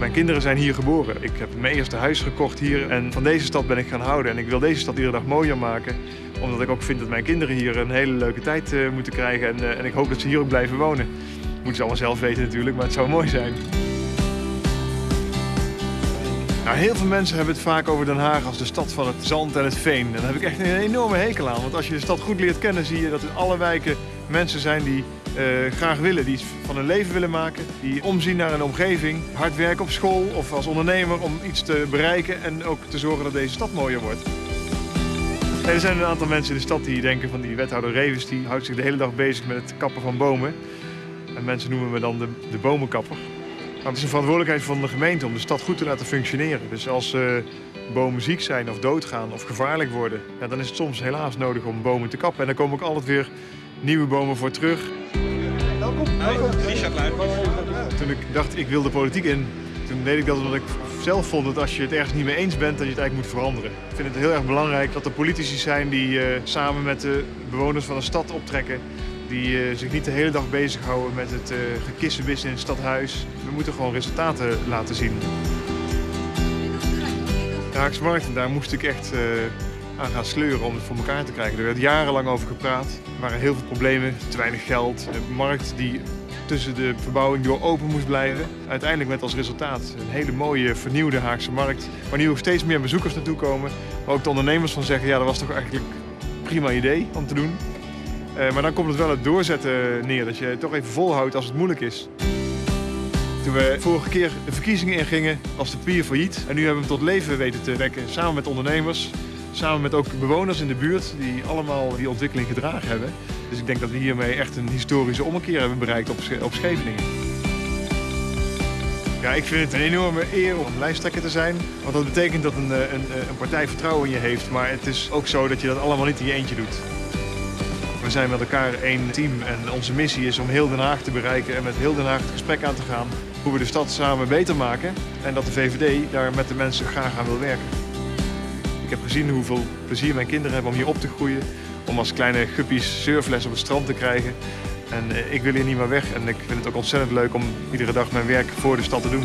Mijn kinderen zijn hier geboren. Ik heb mijn eerste huis gekocht hier en van deze stad ben ik gaan houden. En ik wil deze stad iedere dag mooier maken, omdat ik ook vind dat mijn kinderen hier een hele leuke tijd uh, moeten krijgen. En, uh, en ik hoop dat ze hier ook blijven wonen. Moeten ze allemaal zelf weten natuurlijk, maar het zou mooi zijn. Nou, heel veel mensen hebben het vaak over Den Haag als de stad van het zand en het veen. En daar heb ik echt een enorme hekel aan. Want als je de stad goed leert kennen, zie je dat in alle wijken mensen zijn die uh, graag willen. Die van hun leven willen maken. Die omzien naar een omgeving. Hard werken op school of als ondernemer om iets te bereiken. En ook te zorgen dat deze stad mooier wordt. er zijn een aantal mensen in de stad die denken van die wethouder Revens. Die houdt zich de hele dag bezig met het kappen van bomen. En mensen noemen me dan de, de bomenkapper. Maar het is een verantwoordelijkheid van de gemeente om de stad goed te laten functioneren. Dus als uh, bomen ziek zijn of doodgaan of gevaarlijk worden, ja, dan is het soms helaas nodig om bomen te kappen. En dan komen ook altijd weer nieuwe bomen voor terug. Welkom. Richard Toen ik dacht ik wil de politiek in, toen deed ik dat omdat ik zelf vond dat als je het ergens niet mee eens bent, dat je het eigenlijk moet veranderen. Ik vind het heel erg belangrijk dat er politici zijn die uh, samen met de bewoners van een stad optrekken die uh, zich niet de hele dag bezighouden met het uh, gekissenbissen in het stadhuis. We moeten gewoon resultaten laten zien. De Haagse Markt, daar moest ik echt uh, aan gaan sleuren om het voor elkaar te krijgen. Er werd jarenlang over gepraat. Er waren heel veel problemen, te weinig geld. Een markt die tussen de verbouwing door open moest blijven. Uiteindelijk met als resultaat een hele mooie vernieuwde Haagse markt. Waar nu ook steeds meer bezoekers naartoe komen. Maar ook de ondernemers van zeggen, ja dat was toch eigenlijk een prima idee om te doen. Uh, maar dan komt het wel het doorzetten neer, dat je het toch even volhoudt als het moeilijk is. Toen we vorige keer de verkiezingen ingingen, was de pier failliet. En nu hebben we hem tot leven weten te wekken, samen met ondernemers. Samen met ook bewoners in de buurt die allemaal die ontwikkeling gedragen hebben. Dus ik denk dat we hiermee echt een historische ommekeer hebben bereikt op, op Scheveningen. Ja, ik vind het een enorme eer om lijsttrekker te zijn. Want dat betekent dat een, een, een partij vertrouwen in je heeft. Maar het is ook zo dat je dat allemaal niet in je eentje doet. We zijn met elkaar één team en onze missie is om heel Den Haag te bereiken en met heel Den Haag het gesprek aan te gaan hoe we de stad samen beter maken en dat de VVD daar met de mensen graag aan wil werken. Ik heb gezien hoeveel plezier mijn kinderen hebben om hier op te groeien, om als kleine guppies surfles op het strand te krijgen. En ik wil hier niet meer weg en ik vind het ook ontzettend leuk om iedere dag mijn werk voor de stad te doen.